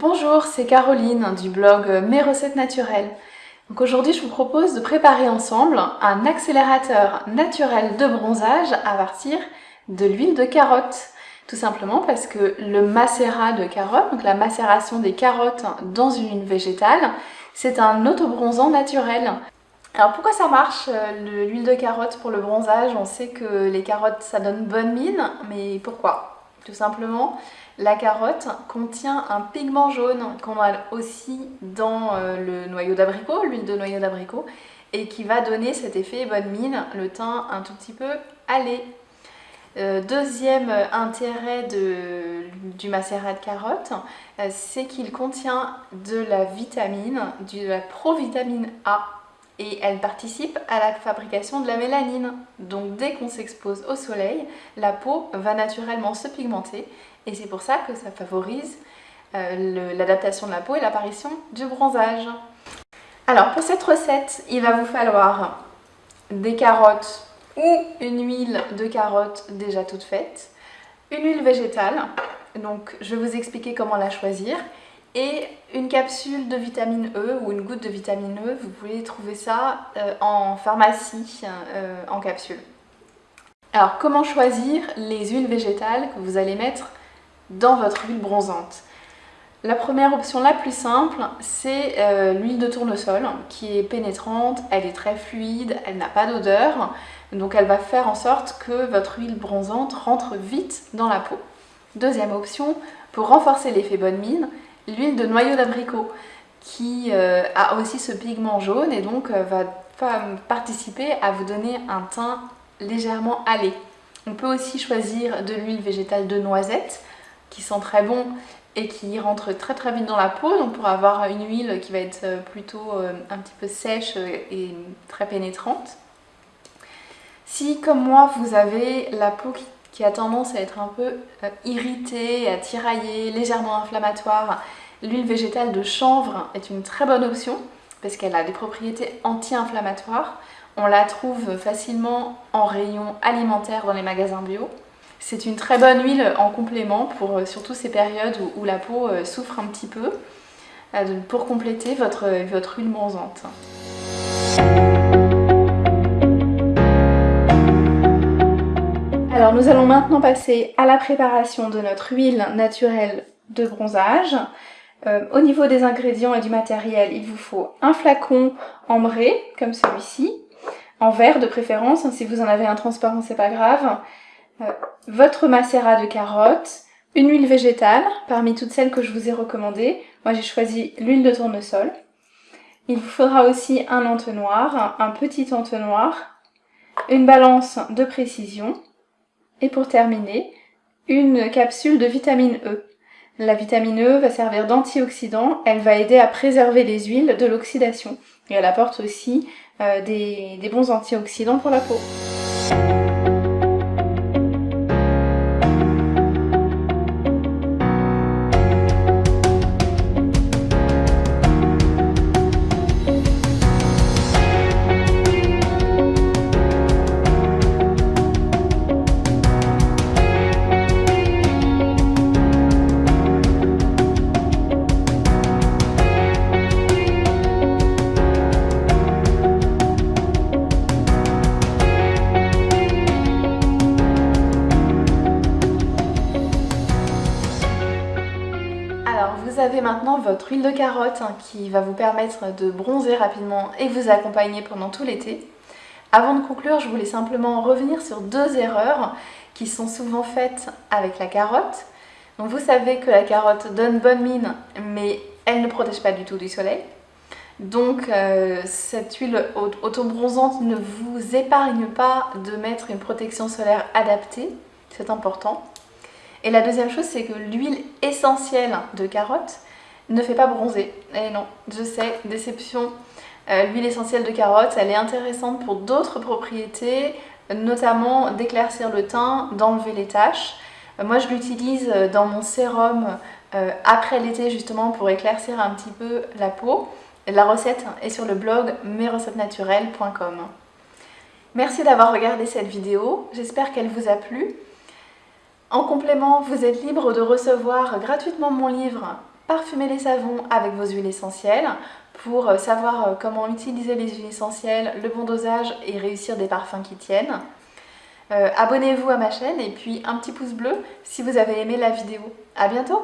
Bonjour, c'est Caroline du blog Mes recettes naturelles. Donc aujourd'hui, je vous propose de préparer ensemble un accélérateur naturel de bronzage à partir de l'huile de carotte. Tout simplement parce que le macérat de carotte, donc la macération des carottes dans une huile végétale, c'est un autobronzant naturel. Alors pourquoi ça marche euh, l'huile de carotte pour le bronzage? On sait que les carottes ça donne bonne mine, mais pourquoi? Tout simplement, la carotte contient un pigment jaune qu'on a aussi dans euh, le noyau d'abricot, l'huile de noyau d'abricot, et qui va donner cet effet bonne mine, le teint un tout petit peu allé. Euh, deuxième intérêt du macérat de carotte, euh, c'est qu'il contient de la vitamine, de la provitamine A, et elle participe à la fabrication de la mélanine. Donc dès qu'on s'expose au soleil, la peau va naturellement se pigmenter et c'est pour ça que ça favorise euh, l'adaptation de la peau et l'apparition du bronzage. Alors pour cette recette, il va vous falloir des carottes ou une huile de carotte déjà toute faite, une huile végétale, donc je vais vous expliquer comment la choisir, et une capsule de vitamine E ou une goutte de vitamine E, vous pouvez trouver ça euh, en pharmacie euh, en capsule. Alors comment choisir les huiles végétales que vous allez mettre dans votre huile bronzante La première option la plus simple, c'est euh, l'huile de tournesol qui est pénétrante, elle est très fluide, elle n'a pas d'odeur, donc elle va faire en sorte que votre huile bronzante rentre vite dans la peau. Deuxième option, pour renforcer l'effet bonne mine, l'huile de noyau d'abricot qui euh, a aussi ce pigment jaune et donc euh, va participer à vous donner un teint légèrement allé. On peut aussi choisir de l'huile végétale de noisette qui sent très bon et qui rentre très très vite dans la peau donc pour avoir une huile qui va être euh, plutôt un petit peu sèche et très pénétrante. Si comme moi vous avez la peau qui qui a tendance à être un peu euh, irritée, à tirailler, légèrement inflammatoire, l'huile végétale de chanvre est une très bonne option parce qu'elle a des propriétés anti-inflammatoires. On la trouve facilement en rayon alimentaire dans les magasins bio. C'est une très bonne huile en complément pour euh, surtout ces périodes où, la peau euh, souffre un petit peu pour compléter votre, huile bronzante. Alors nous allons maintenant passer à la préparation de notre huile naturelle de bronzage. Euh, au niveau des ingrédients et du matériel, il vous faut un flacon ambré, comme celui-ci, en verre de préférence, hein, si vous en avez un transparent c'est pas grave, euh, votre macérat de carottes, une huile végétale, parmi toutes celles que je vous ai recommandées, moi j'ai choisi l'huile de tournesol. Il vous faudra aussi un entonnoir, un petit entonnoir, une balance de précision, et pour terminer, une capsule de vitamine E. La vitamine E va servir d'antioxydant, elle va aider à préserver les huiles de l'oxydation. Et elle apporte aussi euh, des, des bons antioxydants pour la peau. Vous avez maintenant votre huile de carotte hein, qui va vous permettre de bronzer rapidement et vous accompagner pendant tout l'été. Avant de conclure, je voulais simplement revenir sur deux erreurs qui sont souvent faites avec la carotte. Vous savez que la carotte donne bonne mine, mais elle ne protège pas du tout du soleil. Donc euh, cette huile auto-bronzante ne vous épargne pas de mettre une protection solaire adaptée, c'est important. Et la deuxième chose, c'est que l'huile essentielle de carotte ne fait pas bronzer. Et eh non, je sais, déception. Euh, l'huile essentielle de carotte, elle est intéressante pour d'autres propriétés, notamment d'éclaircir le teint, d'enlever les taches. Euh, moi, je l'utilise dans mon sérum euh, après l'été justement pour éclaircir un petit peu la peau. La recette est sur le blog mesrecettesnaturelles.com. Merci d'avoir regardé cette vidéo, j'espère qu'elle vous a plu. En complément, vous êtes libre de recevoir gratuitement mon livre parfumer les savons avec vos huiles essentielles pour euh, savoir euh, comment utiliser les huiles essentielles, le bon dosage et réussir des parfums qui tiennent. Euh, abonnez-vous à ma chaîne et puis un petit pouce bleu si vous avez aimé la vidéo. A bientôt